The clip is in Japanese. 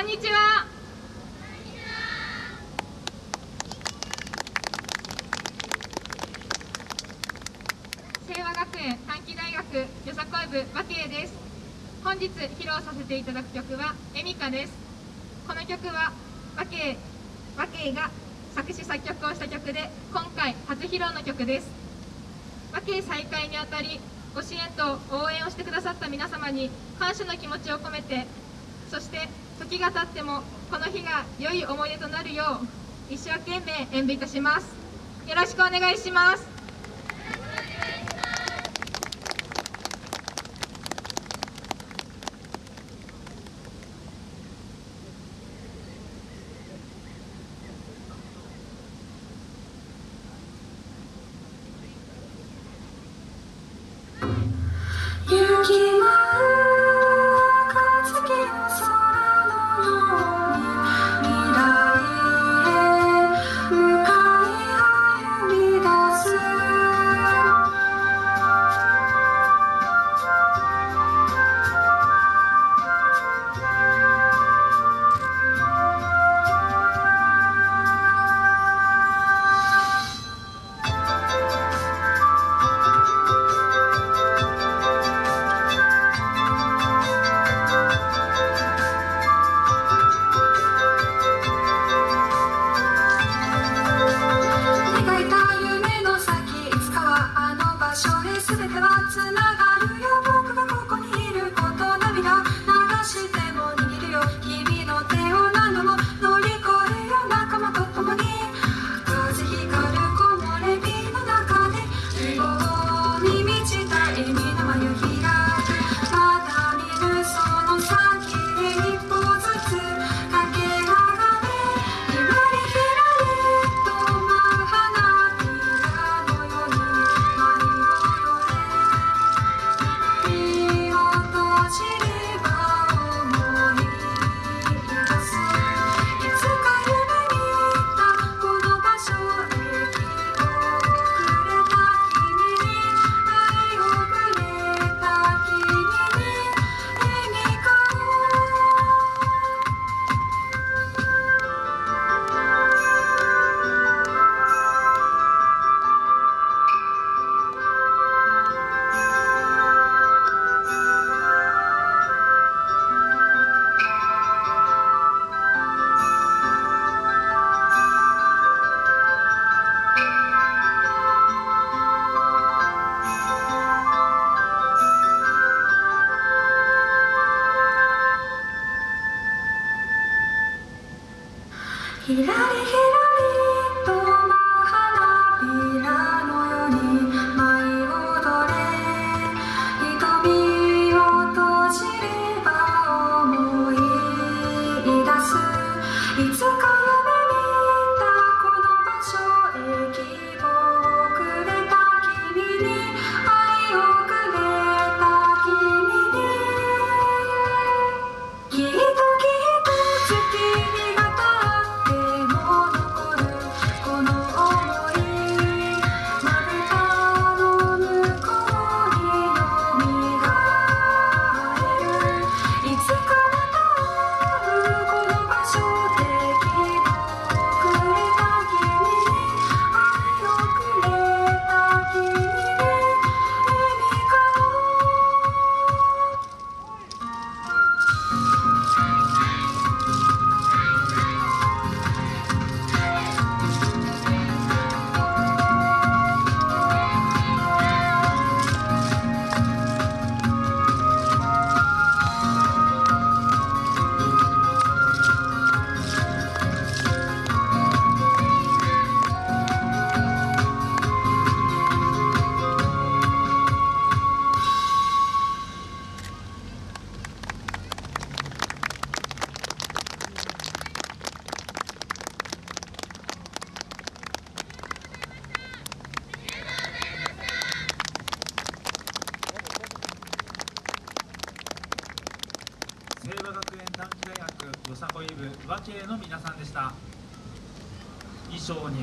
こんにちは。清和学園短期大学よさこい部和慶です。本日披露させていただく曲はエミカです。この曲は和慶和慶が作詞作曲をした曲で今回初披露の曲です。和慶再開にあたりご支援と応援をしてくださった皆様に感謝の気持ちを込めてそして時が経ってもこの日が良い思い出となるよう一生懸命演舞いたします。よろしくお願いします。se tracce la ひらりひら聖和学園短期大学よさこい部和慶の皆さんでした。衣装に。